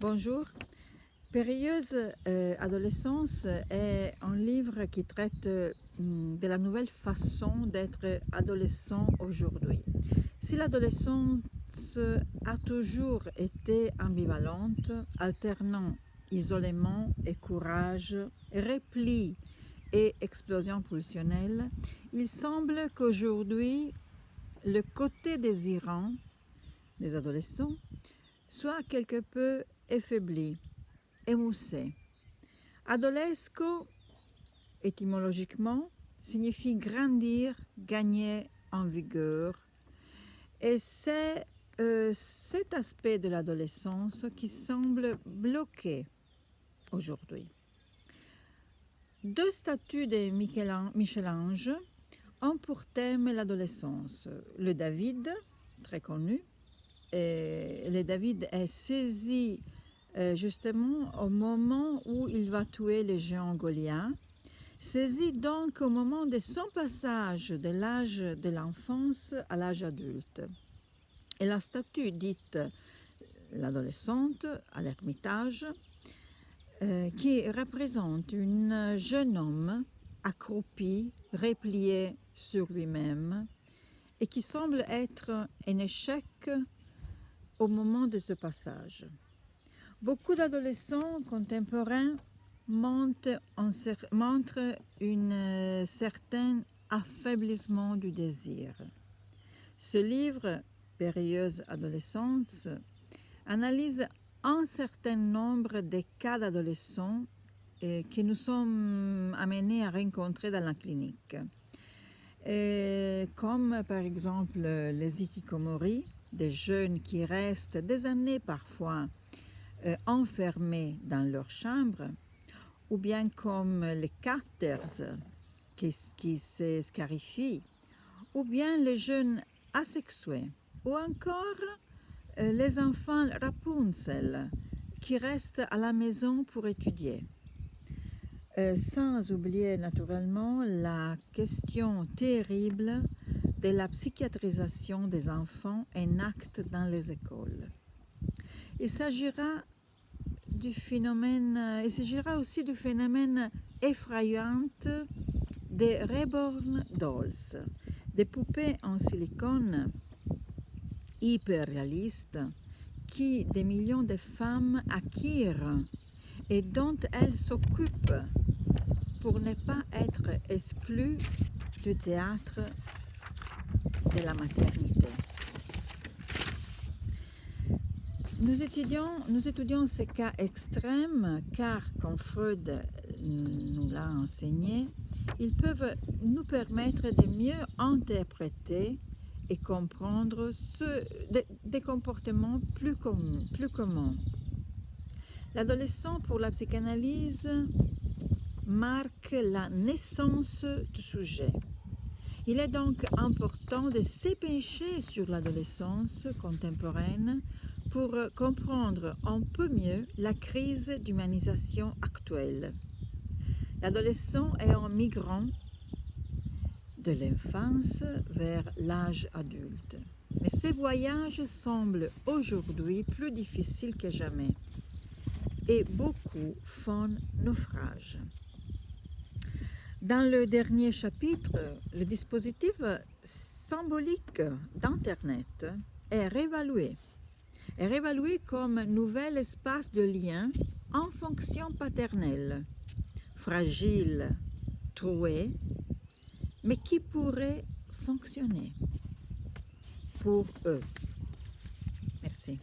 Bonjour. Périlleuse euh, adolescence est un livre qui traite euh, de la nouvelle façon d'être adolescent aujourd'hui. Si l'adolescence a toujours été ambivalente, alternant isolement et courage, repli et explosion pulsionnelle, il semble qu'aujourd'hui, le côté désirant des adolescents soit quelque peu affaibli, émoussé. Adolesco, étymologiquement, signifie grandir, gagner en vigueur. Et c'est euh, cet aspect de l'adolescence qui semble bloqué aujourd'hui. Deux statues de Michel-Ange ont pour thème l'adolescence. Le David, très connu, et le David est saisi justement au moment où il va tuer le géant Goliath, saisi donc au moment de son passage de l'âge de l'enfance à l'âge adulte. Et la statue dite l'adolescente à l'ermitage, euh, qui représente un jeune homme accroupi, replié sur lui-même, et qui semble être un échec au moment de ce passage. Beaucoup d'adolescents contemporains montrent un euh, certain affaiblissement du désir. Ce livre, Périlleuse adolescence, analyse un certain nombre de cas d'adolescents euh, que nous sommes amenés à rencontrer dans la clinique, euh, comme par exemple les ikikomori, des jeunes qui restent des années parfois euh, enfermés dans leur chambre, ou bien comme les caters qui, se scarifient, ou bien les jeunes asexués, ou encore euh, les enfants Rapunzel qui restent à la maison pour étudier. Euh, sans oublier naturellement la question terrible de la psychiatrisation des enfants un acte dans les écoles. Il s'agira phénomène, il s'agira aussi du phénomène effrayant des reborn dolls, des poupées en silicone hyper réalistes qui des millions de femmes acquièrent et dont elles s'occupent pour ne pas être exclues du théâtre de la maternité. Nous étudions, ces cas extrêmes car, comme Freud nous l'a enseigné, ils peuvent nous permettre de mieux interpréter et comprendre ce, des, des comportements plus, communs, plus communs. L'adolescent pour la psychanalyse marque la naissance du sujet. Il est donc important de s'épêcher sur l'adolescence contemporaine pour comprendre un peu mieux la crise d'humanisation actuelle. L'adolescent est un migrant de l'enfance vers l'âge adulte. Mais ces voyages semblent aujourd'hui plus difficiles que jamais et beaucoup font naufrage. Dans le dernier chapitre, le dispositif symbolique d'Internet est réévalué. Est réévalué comme nouvel espace de lien en fonction paternelle, fragile, troué, mais qui pourrait fonctionner pour eux. Merci.